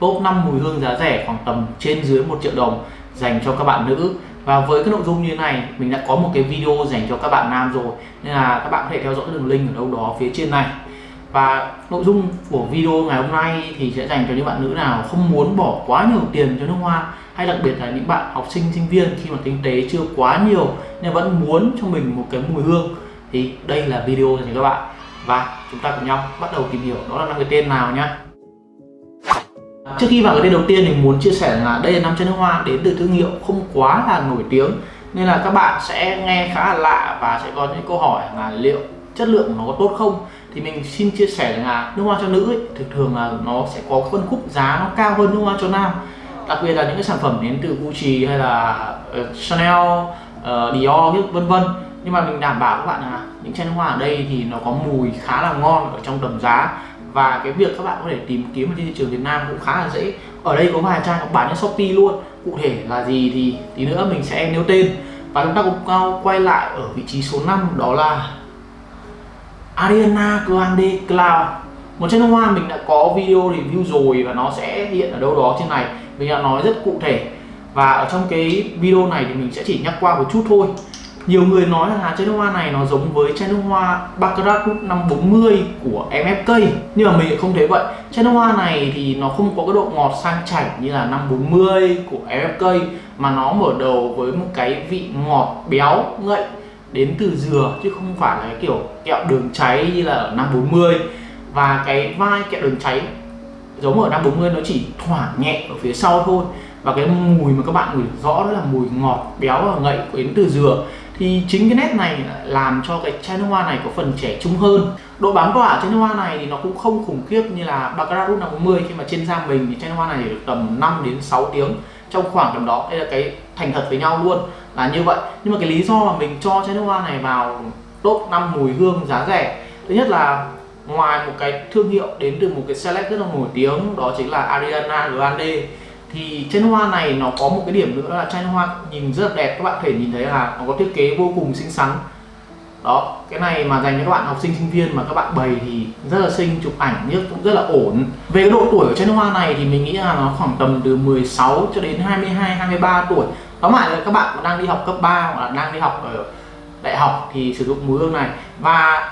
top 5 mùi hương giá rẻ khoảng tầm trên dưới 1 triệu đồng dành cho các bạn nữ. Và với cái nội dung như thế này, mình đã có một cái video dành cho các bạn nam rồi. Nên là các bạn có thể theo dõi đường link ở đâu đó phía trên này. Và nội dung của video ngày hôm nay thì sẽ dành cho những bạn nữ nào không muốn bỏ quá nhiều tiền cho nước hoa, hay đặc biệt là những bạn học sinh sinh viên khi mà kinh tế chưa quá nhiều nhưng vẫn muốn cho mình một cái mùi hương, thì đây là video dành cho các bạn. Và chúng ta cùng nhau bắt đầu tìm hiểu đó là năm cái tên nào nhá. Trước khi vào cái tên đầu tiên mình muốn chia sẻ là đây là năm chai nước hoa đến từ thương hiệu không quá là nổi tiếng. Nên là các bạn sẽ nghe khá là lạ và sẽ có những câu hỏi là liệu chất lượng nó có tốt không? Thì mình xin chia sẻ là nước hoa cho nữ ấy, thường thường là nó sẽ có phân khúc giá nó cao hơn nước hoa cho nam. Đặc biệt là những cái sản phẩm đến từ Gucci hay là uh, Chanel, uh, Dior vân vân. Nhưng mà mình đảm bảo các bạn là những chai nước hoa ở đây thì nó có mùi khá là ngon ở trong tầm giá và cái việc các bạn có thể tìm kiếm trên thị trường Việt Nam cũng khá là dễ. Ở đây có vài trang có bán trên Shopee luôn. Cụ thể là gì thì tí nữa mình sẽ nêu tên. Và chúng ta cũng quay lại ở vị trí số 5 đó là Ariana Grande Cloud một chai nước hoa mình đã có video review rồi và nó sẽ hiện ở đâu đó trên này. Mình đã nói rất cụ thể. Và ở trong cái video này thì mình sẽ chỉ nhắc qua một chút thôi nhiều người nói là chai nước hoa này nó giống với chai nước hoa Baccarat năm 540 của MFK nhưng mà mình không thấy vậy. Chai nước hoa này thì nó không có cái độ ngọt sang chảnh như là 540 của MFK mà nó mở đầu với một cái vị ngọt béo, ngậy, đến từ dừa, chứ không phải là cái kiểu kẹo đường cháy như là ở 540 và cái vai kẹo đường cháy giống ở 540 nó chỉ thoảng nhẹ ở phía sau thôi. Và cái mùi mà các bạn ngửi rõ đó là mùi ngọt béo và ngậy, đến từ dừa thì chính cái nét này làm cho cái chai nước hoa này có phần trẻ trung hơn. Độ bám tỏa chai nước hoa này thì nó cũng không khủng khiếp như là Baccarat rút 50 khi mà trên da mình thì chai nước hoa này được tầm 5 đến 6 tiếng trong khoảng tầm đó. Đây là cái thành thật với nhau luôn, là như vậy. Nhưng mà cái lý do mà mình cho chai nước hoa này vào top 5 mùi hương giá rẻ, thứ nhất là ngoài một cái thương hiệu đến từ một cái select rất là nổi tiếng, đó chính là Ariana Grande thì trên hoa này nó có một cái điểm nữa là tranh hoa nhìn rất là đẹp, các bạn thể nhìn thấy là nó có thiết kế vô cùng xinh xắn. Đó, cái này mà dành cho các bạn học sinh sinh viên mà các bạn bày thì rất là xinh, chụp ảnh nhất cũng rất là ổn. Về cái độ tuổi của chai hoa này thì mình nghĩ là nó khoảng tầm từ 16 cho đến 22 23 tuổi. Tóm lại là các bạn đang đi học cấp 3 hoặc là đang đi học ở đại học thì sử dụng mùi hương này. Và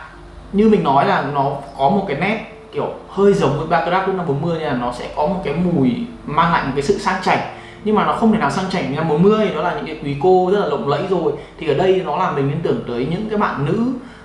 như mình nói là nó có một cái nét kiểu hơi giống với Baccarat năm 40 nên là nó sẽ có một cái mùi mang lại một cái sự sang chảnh. Nhưng mà nó không thể nào sang chảnh như năm 40 đó là những cái quý cô rất là lộng lẫy rồi. Thì ở đây nó làm mình liên tưởng tới những cái bạn nữ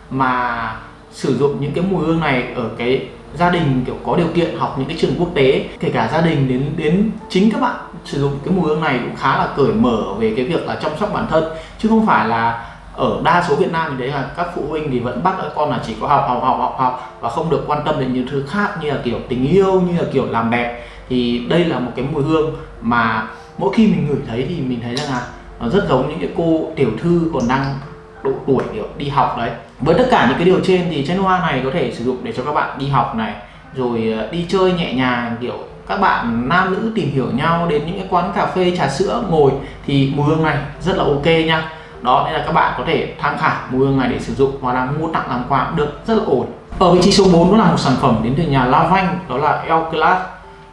mà sử dụng những cái mùi hương này ở cái gia đình, kiểu có điều kiện học những cái trường quốc tế. Kể cả gia đình đến đến chính các bạn sử dụng cái mùi hương này cũng khá là cởi mở về cái việc là chăm sóc bản thân. Chứ không phải là ở đa số Việt Nam thì đấy là các phụ huynh thì vẫn bắt các con là chỉ có học học học học học và không được quan tâm đến những thứ khác như là kiểu tình yêu, như là kiểu làm đẹp thì đây là một cái mùi hương mà mỗi khi mình ngửi thấy thì mình thấy rằng là nó rất giống những cái cô tiểu thư còn đang độ tuổi, kiểu, đi học đấy. Với tất cả những cái điều trên thì chai hoa này có thể sử dụng để cho các bạn đi học này, rồi ờ, đi chơi nhẹ nhàng, kiểu, các bạn nam nữ tìm hiểu nhau, đến những cái quán cà phê, trà sữa, ngồi thì mùi hương này rất là ok nha đó nên là các bạn có thể tham khảo mua hương này để sử dụng. Hoặc là mua tặng làm quà cũng được rất là ổn. Ở vị trí số 4 đó là một sản phẩm đến từ nhà Lavanh đó là El Class.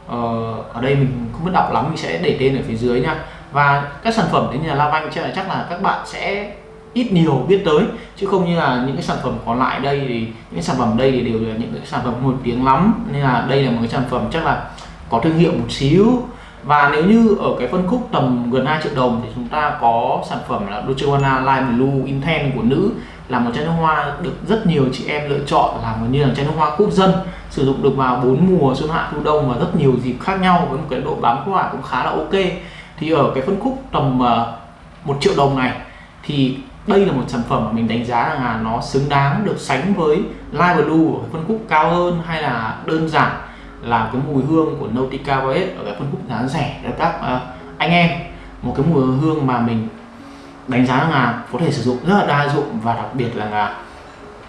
Ờ, ở đây mình không biết đọc lắm mình sẽ để tên ở phía dưới nha. Và các sản phẩm đến nhà Lavanh chắc là chắc là các bạn sẽ ít nhiều biết tới. Chứ không như là những cái sản phẩm còn lại đây thì những cái sản phẩm đây thì đều là những cái sản phẩm nổi tiếng lắm. Nên là đây là một cái sản phẩm chắc là có thương hiệu một xíu và nếu như ở cái phân khúc tầm gần 2 triệu đồng thì chúng ta có sản phẩm là Dolce Gabbana, Lime Blue Intense của nữ, là một chai nước hoa được rất nhiều chị em lựa chọn là một như là chai nước hoa quốc dân, sử dụng được vào bốn mùa xuân hạ thu đông và rất nhiều dịp khác nhau với một cái độ bám tỏa cũng khá là ok. Thì ở cái phân khúc tầm ờ, một triệu đồng này thì đây là một sản phẩm mà mình đánh giá là nó xứng đáng được sánh với Live Blue ở phân khúc cao hơn hay là đơn giản là cái mùi hương của Nautica Voyage ở cái phân khúc giá rẻ cho các uh, anh em. Một cái mùi hương mà mình đánh giá là có thể sử dụng rất là đa dụng và đặc biệt là, là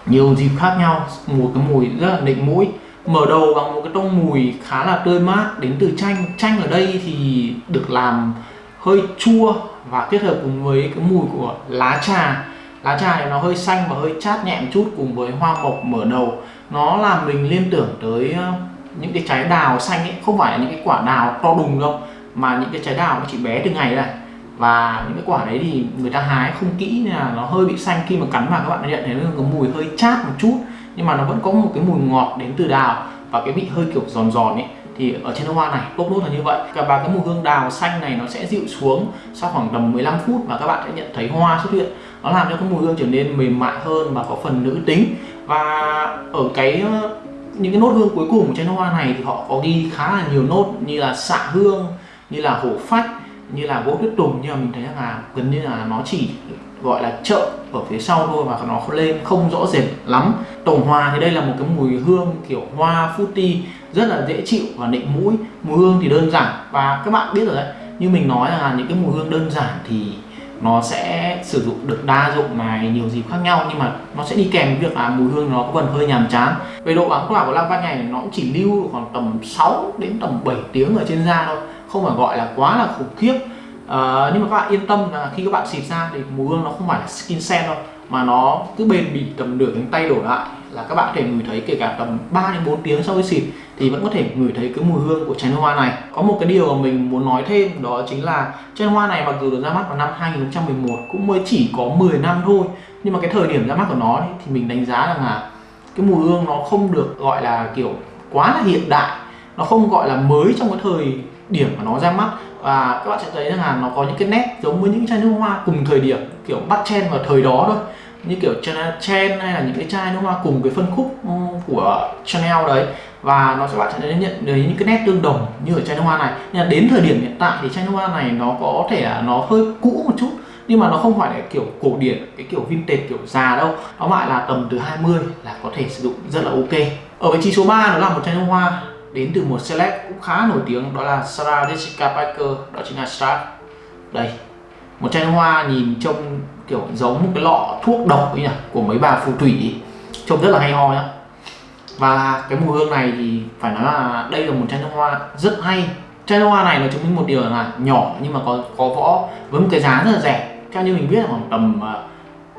nhiều dịp khác nhau. Một cái mùi rất là nịnh mũi mở đầu bằng một cái tông mùi khá là tươi mát. Đến từ chanh chanh ở đây thì được làm hơi chua và kết hợp cùng với cái mùi của lá trà. Lá trà thì nó hơi xanh và hơi chát nhẹ một chút cùng với hoa mộc mở đầu. Nó làm mình liên tưởng tới à, những cái trái đào xanh ấy, không phải là những cái quả đào to đùng đâu, mà những cái trái đào nó chỉ bé từng ngày này và những cái quả đấy thì người ta hái không kỹ nên là nó hơi bị xanh. Khi mà cắn vào các bạn nhận thấy nó có mùi hơi chát một chút, nhưng mà nó vẫn có một cái mùi ngọt đến từ đào và cái vị hơi kiểu giòn giòn ấy. Thì ở trên hoa này top nốt là như vậy. Và cái mùi hương đào xanh này nó sẽ dịu xuống sau khoảng tầm 15 phút và các bạn sẽ nhận thấy hoa xuất hiện. Nó làm cho cái mùi hương trở nên mềm mại hơn và có phần nữ tính. Và ở cái những cái nốt hương cuối cùng của chai nước hoa này thì họ có ghi khá là nhiều nốt như là xạ hương, như là hổ phách, như là gỗ tuyết tùng. Nhưng mà mình thấy là gần như là nó chỉ gọi là chợ ở phía sau thôi và nó lên, không rõ rệt lắm. Tổng hòa thì đây là một cái mùi hương kiểu hoa fruity, rất là dễ chịu và nịnh mũi. Mùi hương thì đơn giản. Và các bạn biết rồi đấy, như mình nói là những cái mùi hương đơn giản thì nó sẽ sử dụng được đa dụng này nhiều dịp khác nhau nhưng mà nó sẽ đi kèm với việc là mùi hương nó có phần hơi nhàm chán. Về độ bám tỏa của lăng văn này nó cũng chỉ lưu khoảng tầm 6 đến tầm 7 tiếng ở trên da thôi không phải gọi là quá là khủng khiếp. À, nhưng mà các bạn yên tâm là khi các bạn xịt ra thì mùi hương nó không phải là skin scent đâu mà nó cứ bền bỉ tầm nửa cánh tay đổ lại là các bạn có thể ngửi thấy kể cả tầm 3 đến 4 tiếng sau khi xịt thì vẫn có thể ngửi thấy cái mùi hương của chai nước hoa này. Có một cái điều mà mình muốn nói thêm, đó chính là chai nước hoa này mặc dù được ra mắt vào năm 2011 cũng mới chỉ có 10 năm thôi, nhưng mà cái thời điểm ra mắt của nó thì mình đánh giá rằng là cái mùi hương nó không được gọi là kiểu quá là hiện đại, nó không gọi là mới trong cái thời điểm mà nó ra mắt. Và các bạn sẽ thấy rằng là nó có những cái nét giống với những chai nước hoa cùng thời điểm, kiểu bắt chen vào thời đó thôi. Như kiểu Chanel Chen hay là những cái chai nước hoa cùng cái phân khúc ừ, của Chanel đấy và nó sẽ bạn sẽ nhận thấy những cái nét tương đồng như ở chai nước hoa này. Nhưng là đến thời điểm hiện tại thì chai nước hoa này nó có thể là nó hơi cũ một chút, nhưng mà nó không phải là kiểu cổ điển, cái kiểu vintage, kiểu già đâu. Nó lại là tầm từ 20 là có thể sử dụng rất là ok. Ở vị trí số 3 nó là một chai nước hoa đến từ một select cũng khá nổi tiếng, đó là Sarah Jessica Parker, đó chính là Sarah đây, một chai nước hoa nhìn trông kiểu giống một cái lọ thuốc độc ấy nhỉ, của mấy bà phù thủy trông rất là hay ho nhá và cái mùi hương này thì phải nói là đây là một chai nước hoa rất hay. Chai nước hoa này nó chứng minh một điều là nhỏ nhưng mà có có võ với một cái giá rất là rẻ. Theo như mình biết là khoảng tầm à,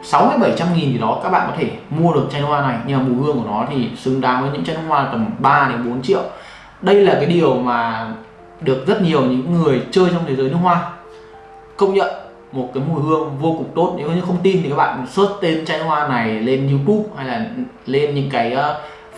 sáu mươi bảy trăm nghìn gì đó các bạn có thể mua được chai nước hoa này. Nhưng mà mùi hương của nó thì xứng đáng với những chai nước hoa tầm 3 đến 4 triệu. Đây là cái điều mà được rất nhiều những người chơi trong thế giới nước hoa công nhận. Một cái mùi hương vô cùng tốt. Nếu như không tin thì các bạn search tên chai hoa này lên YouTube hay là lên những cái uh,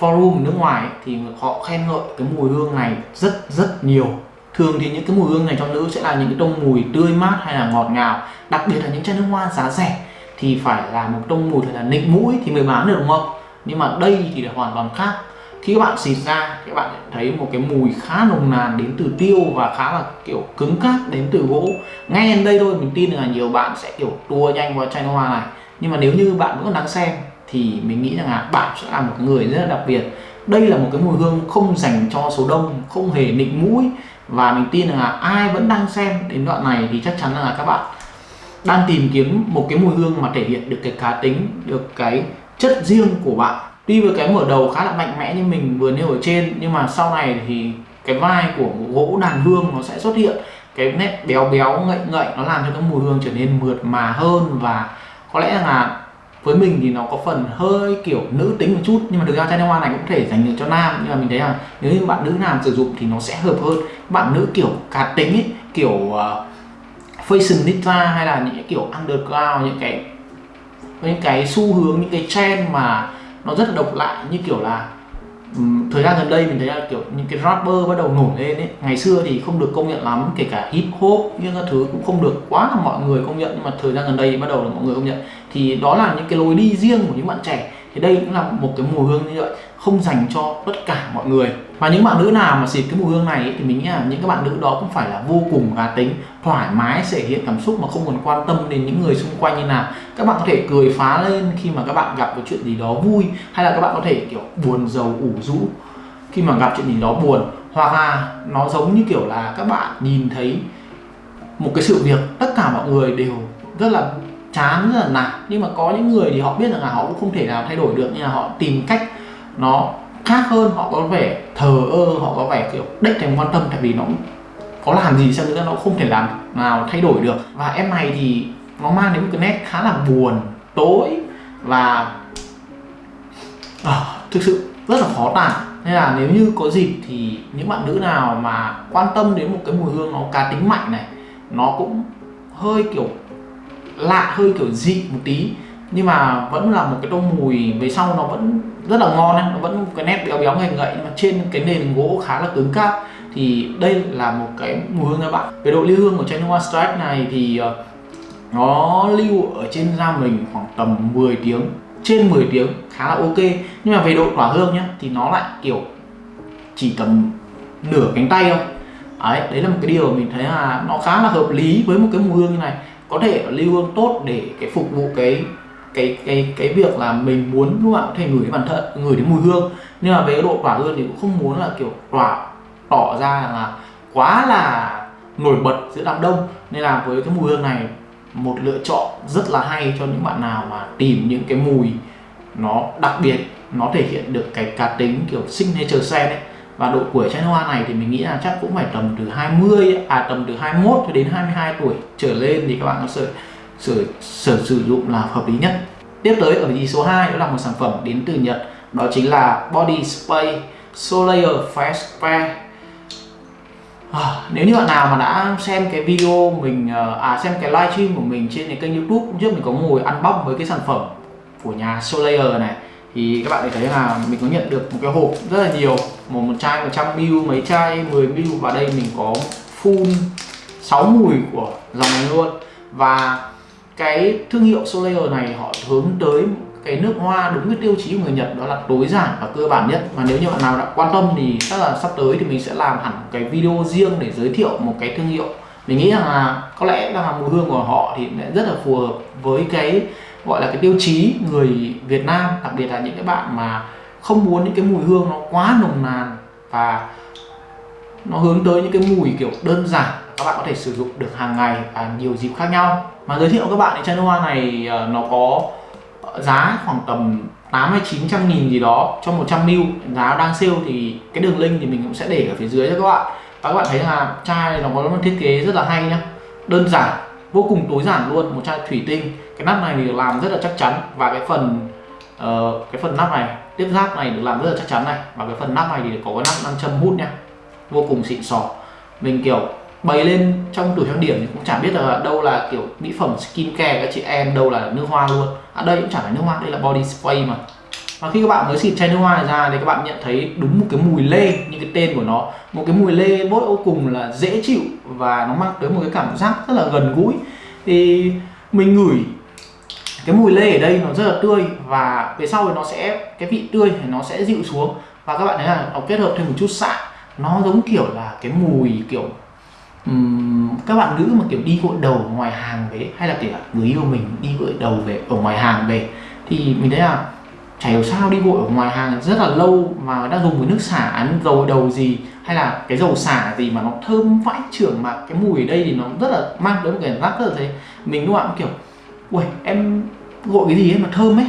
forum nước ngoài ấy, thì họ khen ngợi cái mùi hương này rất rất nhiều. Thường thì những cái mùi hương này cho nữ sẽ là những cái tông mùi tươi mát hay là ngọt ngào. Đặc biệt là những chai nước hoa giá rẻ thì phải là một tông mùi thật là nịnh mũi thì mới bán được đúng không? Nhưng mà đây thì là hoàn toàn khác. Khi các bạn xịt ra các bạn thấy một cái mùi khá nồng nàn đến từ tiêu và khá là kiểu cứng cáp đến từ gỗ. Ngay đến đây thôi mình tin là nhiều bạn sẽ kiểu tua nhanh vào chai nước hoa này. Nhưng mà nếu như bạn vẫn còn đang xem thì mình nghĩ rằng là bạn sẽ là một người rất là đặc biệt. Đây là một cái mùi hương không dành cho số đông, không hề nịnh mũi. Và mình tin rằng là ai vẫn đang xem đến đoạn này thì chắc chắn là các bạn đang tìm kiếm một cái mùi hương mà thể hiện được cái cá tính, được cái chất riêng của bạn. Tuy với cái mở đầu khá là mạnh mẽ như mình vừa nêu ở trên, nhưng mà sau này thì cái vai của gỗ đàn hương nó sẽ xuất hiện. Cái nét béo béo, ngậy ngậy nó làm cho cái mùi hương trở nên mượt mà hơn. Và có lẽ là với mình thì nó có phần hơi kiểu nữ tính một chút nhưng mà thực ra chai nước hoa này cũng thể dành được cho nam nhưng mà mình thấy là nếu như bạn nữ nam sử dụng thì nó sẽ hợp hơn. Bạn nữ kiểu cá tính ấy kiểu ờ, uh, fashionista hay là những kiểu underground những cái những cái xu hướng những cái trend mà nó rất là độc lạ như kiểu là um, thời gian gần đây mình thấy là kiểu những cái rapper bắt đầu nổi lên ấy. Ngày xưa thì không được công nhận lắm kể cả hip hop nhưng cái thứ cũng không được quá là mọi người công nhận nhưng mà thời gian gần đây thì bắt đầu là mọi người công nhận thì đó là những cái lối đi riêng của những bạn trẻ. Thì đây cũng là một cái mùi hương như vậy không dành cho tất cả mọi người. Và những bạn nữ nào mà xịt cái mùi hương này ấy, thì mình nghĩ là những các bạn nữ đó cũng phải là vô cùng cá tính thoải mái thể hiện cảm xúc mà không còn quan tâm đến những người xung quanh như nào. Các bạn có thể cười phá lên khi mà các bạn gặp một chuyện gì đó vui hay là các bạn có thể kiểu buồn giàu ủ rũ khi mà gặp chuyện gì đó buồn. Hoặc là nó giống như kiểu là các bạn nhìn thấy một cái sự việc tất cả mọi người đều rất là chán rất là nản. Nhưng mà có những người thì họ biết rằng là họ cũng không thể nào thay đổi được nhưng là họ tìm cách nó khác hơn họ có vẻ thờ ơ họ có vẻ kiểu đếch thèm quan tâm tại vì nó có làm gì sao nữa nó không thể làm nào thay đổi được. Và em này thì nó mang đến một cái nét khá là buồn tối và à, thực sự rất là khó tả. Nên là nếu như có dịp thì những bạn nữ nào mà quan tâm đến một cái mùi hương nó cá tính mạnh này nó cũng hơi kiểu lạ hơi kiểu dị một tí. Nhưng mà vẫn là một cái tô mùi về sau nó vẫn rất là ngon ấy. nó vẫn cái nét béo béo ngậy ngậy. Nhưng mà trên cái nền gỗ khá là cứng cáp. Thì đây là một cái mùi hương các bạn. Về độ lưu hương của chai Noir Strike này thì ờ, nó lưu ở trên da mình khoảng tầm 10 tiếng, trên 10 tiếng khá là ok. Nhưng mà về độ tỏa hương nhá, thì nó lại kiểu chỉ tầm nửa cánh tay thôi. Đấy đấy là một cái điều mình thấy là nó khá là hợp lý với một cái mùi hương như này có thể lưu hương tốt để cái phục vụ cái cái cái cái việc là mình muốn lúc nào có thể ngửi bản thân, ngửi đến mùi hương. Nhưng mà về cái độ tỏa hương thì cũng không muốn là kiểu tỏa tỏ ra là quá là nổi bật giữa đám đông. Nên là với cái mùi hương này, một lựa chọn rất là hay cho những bạn nào mà tìm những cái mùi nó đặc biệt, nó thể hiện được cái cá tính kiểu signature scent ấy và độ tuổi chanh hoa này thì mình nghĩ là chắc cũng phải tầm từ 20 à tầm từ 21 cho đến 22 tuổi trở lên thì các bạn có sử sử, sử, sử dụng là hợp lý nhất. Tiếp tới ở vị trí số 2 đó là một sản phẩm đến từ Nhật đó chính là Body Spray Solayer face Spray. À, nếu như bạn nào mà đã xem cái video mình ờ, à xem cái livestream của mình trên cái kênh youtube trước mình có ngồi ăn bóc với cái sản phẩm của nhà Solayer này thì các bạn thấy là mình có nhận được một cái hộp rất là nhiều một một chai 100 ml, mấy chai 10 ml. Và đây mình có full 6 mùi của dòng này luôn. Và cái thương hiệu Soleil này họ hướng tới cái nước hoa đúng cái tiêu chí của người Nhật, đó là tối giản và cơ bản nhất. Và nếu như bạn nào đã quan tâm thì chắc là sắp tới thì mình sẽ làm hẳn một cái video riêng để giới thiệu một cái thương hiệu. Mình nghĩ rằng là có lẽ là mùi hương của họ thì rất là phù hợp với cái, gọi là cái tiêu chí người Việt Nam, đặc biệt là những cái bạn mà không muốn những cái mùi hương nó quá nồng nàn và nó hướng tới những cái mùi kiểu đơn giản các bạn có thể sử dụng được hàng ngày và nhiều dịp khác nhau. Mà giới thiệu các bạn thì chai nước hoa này ờ, nó có giá khoảng tầm 8 hay 900 nghìn gì đó cho 100 ml giá đang sale thì cái đường link thì mình cũng sẽ để ở phía dưới cho các bạn. Và các bạn thấy là chai nó có một thiết kế rất là hay nhá. Đơn giản vô cùng tối giản luôn một chai thủy tinh. Cái nắp này thì làm rất là chắc chắn. Và cái phần uh, cái phần nắp này tiếp giáp này được làm rất là chắc chắn này. Và cái phần nắp này thì có cái nắp nam châm hút nha vô cùng xịn sò. Mình, kiểu, bày lên trong tủ trang điểm thì cũng chả biết là đâu là, kiểu, mỹ phẩm skin care các chị em, đâu là nước hoa luôn. À đây cũng chẳng phải nước hoa, đây là body spray mà. Và khi các bạn mới xịt chai nước hoa này ra thì các bạn nhận thấy đúng một cái mùi lê như cái tên của nó. Một cái mùi lê vô cùng là dễ chịu và nó mang tới một cái cảm giác rất là gần gũi. Thì mình ngửi cái mùi lê ở đây nó rất là tươi và về sau thì nó sẽ cái vị tươi thì nó sẽ dịu xuống. Và các bạn thấy là nó kết hợp thêm một chút xạ nó giống kiểu là cái mùi kiểu um, các bạn nữ mà kiểu đi gội đầu ngoài hàng về hay là kiểu người yêu mình đi gội đầu về ở ngoài hàng về thì mình thấy là chả hiểu sao đi gội ở ngoài hàng rất là lâu mà đã dùng cái nước xả ăn dầu đầu gì hay là cái dầu xả gì mà nó thơm vãi trưởng mà cái mùi ở đây thì nó rất là mang đến một cái cảm giác rất là thế. Mình lúc nào cũng kiểu ui em gội cái gì ấy mà thơm ấy.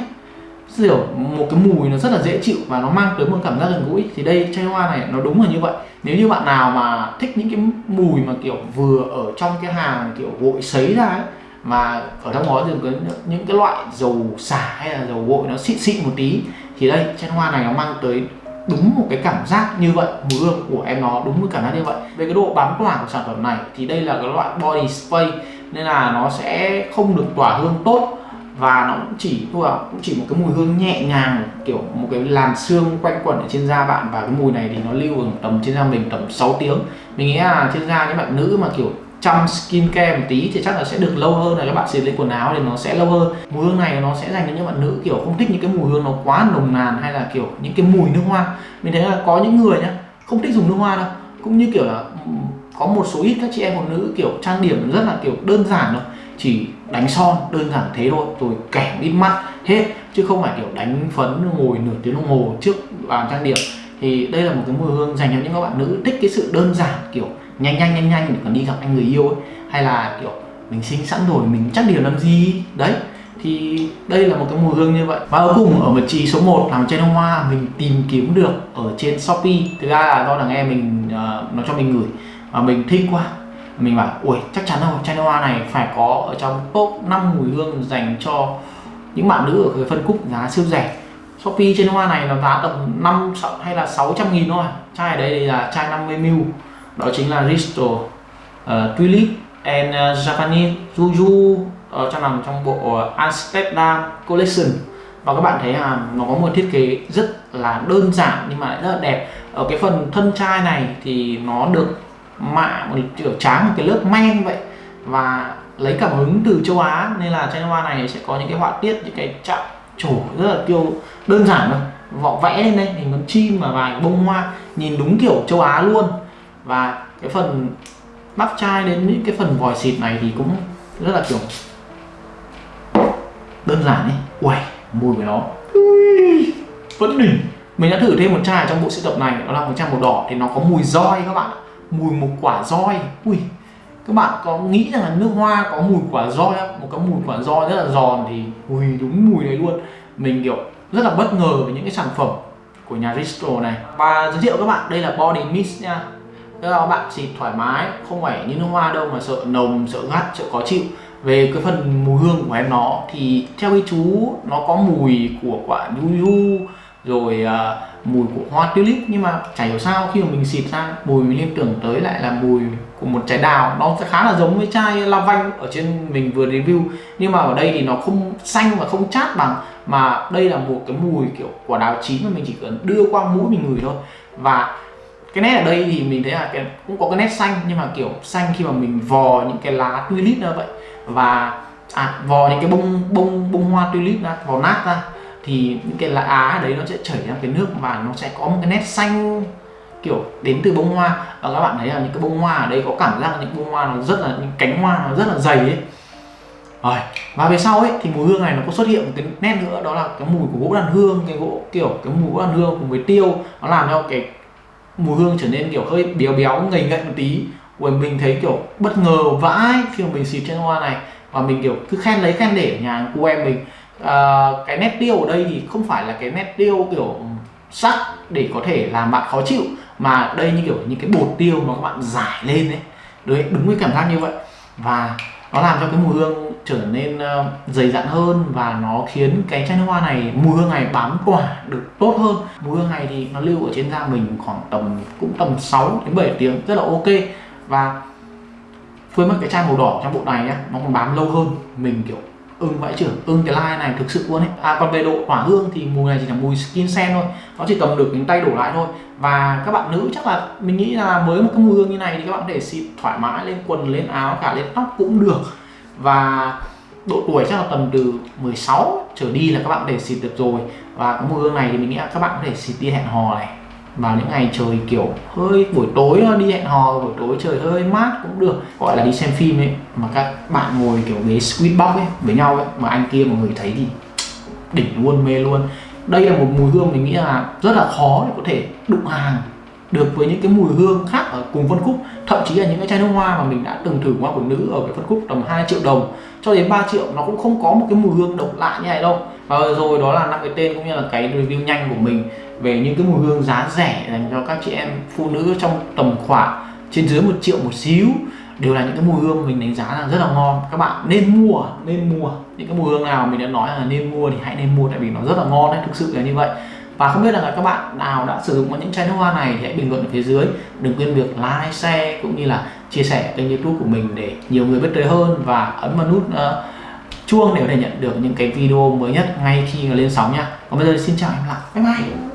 Kiểu một cái mùi nó rất là dễ chịu và nó mang tới một cảm giác gần gũi. Thì đây, chai hoa này, nó đúng là như vậy. Nếu như bạn nào mà thích những cái mùi mà kiểu vừa ở trong cái hàng kiểu gội sấy ra ấy, mà ở trong đó thì có những cái loại dầu xả hay là dầu gội nó xịn xịn một tí, thì đây, chai hoa này nó mang tới đúng một cái cảm giác như vậy. Mùi hương của em nó đúng một cảm giác như vậy. Về cái độ bám tỏa của sản phẩm này thì đây là cái loại body spray nên là nó sẽ không được tỏa hương tốt. Và nó cũng chỉ, thôi cũng chỉ một cái mùi hương nhẹ nhàng, kiểu một cái làn xương quanh quẩn ở trên da bạn. Và cái mùi này thì nó lưu ở tầm trên da mình tầm 6 tiếng. Mình nghĩ là trên da những bạn nữ mà kiểu chăm skin care một tí thì chắc là sẽ được lâu hơn. Là các bạn xịt lên quần áo thì nó sẽ lâu hơn. Mùi hương này nó sẽ dành cho những bạn nữ kiểu không thích những cái mùi hương nó quá nồng nàn hay là kiểu những cái mùi nước hoa. Mình thấy là có những người nhá, không thích dùng nước hoa đâu. Cũng như kiểu là có một số ít các chị em phụ nữ kiểu trang điểm rất là kiểu đơn giản thôi chỉ đánh son đơn giản thế thôi rồi kẻ ít mắt hết chứ không phải kiểu đánh phấn ngồi nửa tiếng đồng hồ trước bàn trang điểm. Thì đây là một cái mùi hương dành cho những các bạn nữ thích cái sự đơn giản kiểu nhanh nhanh nhanh nhanh để còn đi gặp anh người yêu ấy hay là kiểu mình sinh sẵn rồi mình chắc điều làm gì? Đấy thì đây là một cái mùi hương như vậy. Và cuối cùng ở vị trí số 1 làm trên hoa mình tìm kiếm được ở trên shopee. Thực ra là do là em mình uh, nó cho mình gửi mà mình thích quá mình bảo ui chắc chắn rồi chai hoa này phải có ở trong top 5 mùi hương dành cho những bạn nữ ở cái phân khúc giá siêu rẻ. Shopee trên hoa này nó giá tầm 5 hay là 600 nghìn thôi. Chai ở đây là chai 50ml đó chính là Risto uh, Tulip and uh, Japanese Juju ở trong nằm trong bộ ờ, Amsterdam Collection. Và các bạn thấy là nó có một thiết kế rất là đơn giản nhưng mà lại rất là đẹp. Ở cái phần thân chai này thì nó được mạ một kiểu tráng một cái lớp men vậy và lấy cảm hứng từ châu Á. Nên là chai hoa này sẽ có những cái họa tiết những cái chạm trổ rất là tiêu đơn giản thôi. Vỏ vẽ lên đây hình con chim và vài bông hoa nhìn đúng kiểu châu Á luôn. Và cái phần bắp chai đến những cái phần vòi xịt này thì cũng rất là kiểu đơn giản ấy. Uầy mùi của nó. Vẫn đỉnh. Mình đã thử thêm một chai trong bộ sưu tập này đó là một chai màu đỏ thì nó có mùi roi các bạn mùi một quả roi. Ui các bạn có nghĩ rằng là nước hoa có mùi quả roi không? Một cái mùi quả roi rất là giòn thì ui đúng mùi này luôn. Mình kiểu rất là bất ngờ với những cái sản phẩm của nhà Risto này. Và giới thiệu các bạn đây là body mist nha. Tức là các bạn xịt thoải mái không phải như nước hoa đâu mà sợ nồng sợ gắt sợ khó chịu. Về cái phần mùi hương của em nó thì theo cái chú nó có mùi của quả yuzu rồi uh, mùi của hoa tulip nhưng mà chả hiểu sao khi mà mình xịt ra mùi mình liên tưởng tới lại là mùi của một trái đào. Nó sẽ khá là giống với chai lavanh ở trên mình vừa review nhưng mà ở đây thì nó không xanh và không chát bằng mà đây là một cái mùi kiểu quả đào chín mà mình chỉ cần đưa qua mũi mình ngửi thôi. Và cái nét ở đây thì mình thấy là cái, cũng có cái nét xanh nhưng mà kiểu xanh khi mà mình vò những cái lá tulip ra vậy. Và à, vò những cái bông bông bông hoa tulip ra vò nát ra thì những cái lá á đấy nó sẽ chảy ra cái nước và nó sẽ có một cái nét xanh, kiểu, đến từ bông hoa. Và các bạn thấy là những cái bông hoa ở đây có cảm giác những bông hoa nó rất là, những cánh hoa nó rất là dày ấy. Rồi, và về sau ấy, thì mùi hương này nó có xuất hiện một cái nét nữa, đó là cái mùi của gỗ đàn hương, cái gỗ, kiểu, cái mùi gỗ đàn hương cùng với tiêu. Nó làm cho cái mùi hương trở nên, kiểu, hơi béo béo, ngầy ngậy một tí. Của mình thấy, kiểu, bất ngờ vãi khi mà mình xịt trên hoa này. Và mình, kiểu, cứ khen lấy khen để ở nhà cô em mình à, cái nét tiêu ở đây thì không phải là cái nét tiêu kiểu sắc để có thể làm bạn khó chịu mà đây như kiểu những cái bột tiêu mà các bạn giải lên đấy đấy đúng với cảm giác như vậy. Và nó làm cho cái mùi hương trở nên uh, dày dặn hơn và nó khiến cái chai nước hoa này mùi hương này bám quả được tốt hơn. Mùi hương này thì nó lưu ở trên da mình khoảng tầm cũng tầm 6 đến 7 tiếng rất là ok. Và với mất cái chai màu đỏ trong bộ này nhá nó còn bám lâu hơn. Mình kiểu ưng vãi trưởng ưng cái line này thực sự luôn ấy. À còn về độ tỏa hương thì mùi này chỉ là mùi skin sen thôi. Nó chỉ cầm được những tay đổ lại thôi. Và các bạn nữ chắc là mình nghĩ là với một cái mùi hương như này thì các bạn có thể xịt thoải mái lên quần, lên áo, cả lên tóc cũng được. Và độ tuổi chắc là tầm từ 16 trở đi là các bạn để xịt được rồi. Và cái mùi hương này thì mình nghĩ là các bạn có thể xịt đi hẹn hò này vào những ngày trời kiểu hơi buổi tối đi hẹn hò, buổi tối trời hơi mát cũng được. Gọi là đi xem phim ấy, mà các bạn ngồi kiểu ghế squid box ấy, với nhau ấy, mà anh kia mọi người thấy thì đỉnh luôn, mê luôn. Đây là một mùi hương mình nghĩ là rất là khó để có thể đụng hàng được với những cái mùi hương khác ở cùng phân khúc thậm chí là những cái chai nước hoa mà mình đã từng thử hoa của nữ ở cái phân khúc tầm 2 triệu đồng. Cho đến 3 triệu, nó cũng không có một cái mùi hương độc lạ như này đâu. Và rồi đó là năm cái tên cũng như là cái review nhanh của mình về những cái mùi hương giá rẻ dành cho các chị em phụ nữ trong tầm khoảng trên dưới một triệu một xíu. Đều là những cái mùi hương mình đánh giá là rất là ngon. Các bạn nên mua nên mua. Những cái mùi hương nào mình đã nói là nên mua thì hãy nên mua tại vì nó rất là ngon đấy thực sự là như vậy và không biết là các bạn nào đã sử dụng những chai nước hoa này thì hãy bình luận ở phía dưới. Đừng quên việc like share cũng như là chia sẻ kênh youtube của mình để nhiều người biết tới hơn và ấn vào nút uh, chuông để có thể nhận được những cái video mới nhất ngay khi lên sóng nha. Còn bây giờ xin chào em lại. Bye bye.